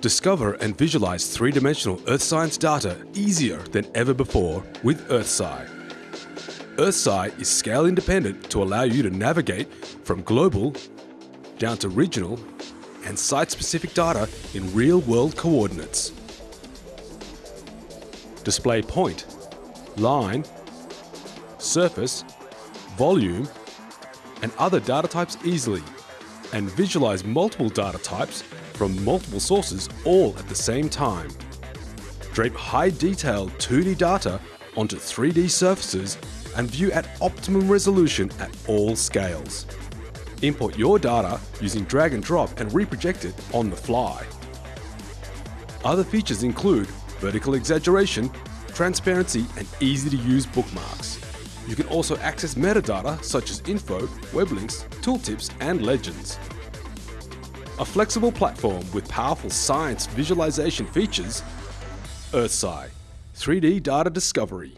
Discover and visualize three-dimensional Earth science data easier than ever before with EarthSci. EarthSci is scale independent to allow you to navigate from global down to regional and site-specific data in real-world coordinates. Display point, line, surface, volume, and other data types easily, and visualize multiple data types from multiple sources all at the same time. Drape high detail 2D data onto 3D surfaces and view at optimum resolution at all scales. Import your data using drag and drop and reproject it on the fly. Other features include vertical exaggeration, transparency and easy to use bookmarks. You can also access metadata such as info, web links, tooltips and legends. A flexible platform with powerful science visualization features, EarthSci, 3D data discovery.